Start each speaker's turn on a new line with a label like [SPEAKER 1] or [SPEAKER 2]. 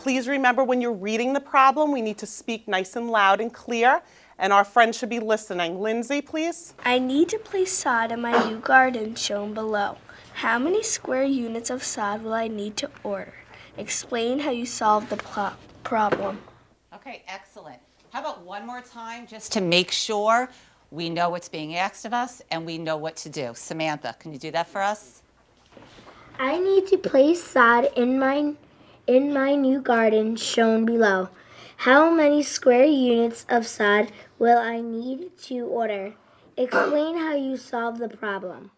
[SPEAKER 1] Please remember when you're reading the problem, we need to speak nice and loud and clear, and our friends should be listening. Lindsay, please.
[SPEAKER 2] I need to place sod in my new garden shown below. How many square units of sod will I need to order? Explain how you solve the problem.
[SPEAKER 3] Okay, excellent. How about one more time, just to make sure we know what's being asked of us and we know what to do? Samantha, can you do that for us?
[SPEAKER 4] I need to place sod in my in my new garden shown below. How many square units of sod will I need to order? Explain how you solve the problem.